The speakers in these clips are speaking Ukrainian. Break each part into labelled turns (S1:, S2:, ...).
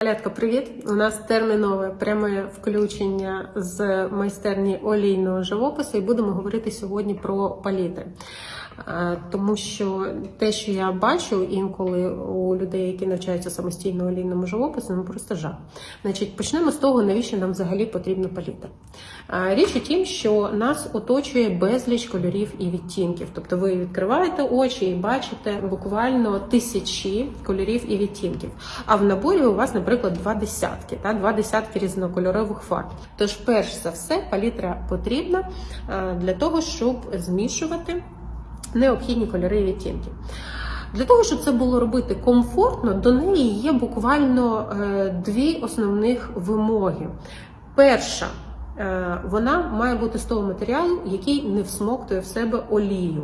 S1: Калятка, привіт! У нас термінове пряме включення з майстерні олійного живопису, і будемо говорити сьогодні про палітри. Тому що те, що я бачу інколи у людей, які навчаються самостійно олійному живопису, ну просто жах. Значить, почнемо з того, навіщо нам взагалі потрібна палітра. Річ у тім, що нас оточує безліч кольорів і відтінків. Тобто ви відкриваєте очі і бачите буквально тисячі кольорів і відтінків. А в наборі у вас, наприклад, два десятки, та два десятки різнокольорових фарб. Тож, перш за все, палітра потрібна для того, щоб змішувати необхідні кольори і відтінки. Для того, щоб це було робити комфортно, до неї є буквально е, дві основних вимоги. Перша, е, вона має бути з того матеріалу, який не всмоктує в себе олію.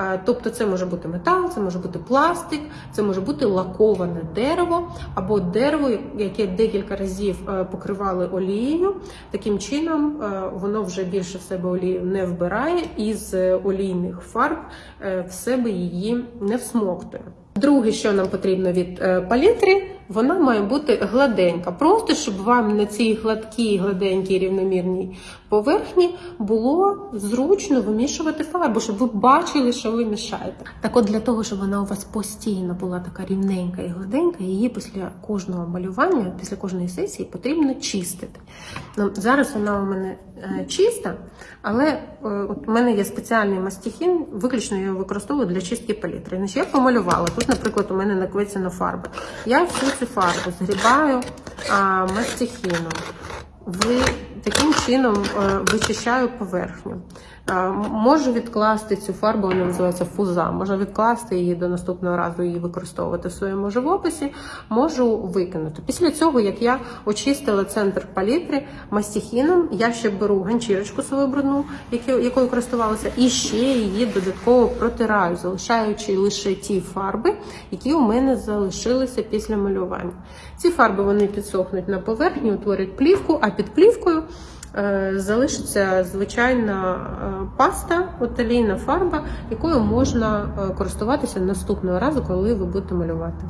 S1: Е, Тобто це може бути метал, це може бути пластик, це може бути лаковане дерево або дерево, яке декілька разів е, покривали олією. Таким чином е, воно вже більше в себе олію не вбирає і з олійних фарб е, в себе її не всмоктує. Друге, що нам потрібно від е, палітри, вона має бути гладенька. Просто щоб вам на цій гладкій, гладенькій, рівномірній поверхні було зручно вимішувати фарбу, щоб ви бачили, що ви мішаєте. Так от для того, щоб вона у вас постійно була така рівненька і гладенька, її після кожного малювання, після кожної сесії потрібно чистити. Ну, зараз вона у мене чиста, але е, от у мене є спеціальний мастихін, виключно я його використовую для чистки палітри. Значить, я помалювала. Тут, наприклад, у мене наквицяна фарба. Я всю цю фарбу згрібаю мастихіном. Ви таким чином е, вичищаю поверхню. Е, Можу відкласти цю фарбу, вона називається фуза. Можу відкласти її до наступного разу її використовувати в своєму живописі. Можу викинути. Після цього, як я очистила центр палітри мастихіном, я ще беру ганчірочку свою брудну, якою користувалася, і ще її додатково протираю, залишаючи лише ті фарби, які у мене залишилися після малювання. Ці фарби вони підсохнуть на поверхні, утворять плівку, а під плівкою е, залишиться звичайна е, паста, оталійна фарба, якою можна е, користуватися наступного разу, коли ви будете малювати.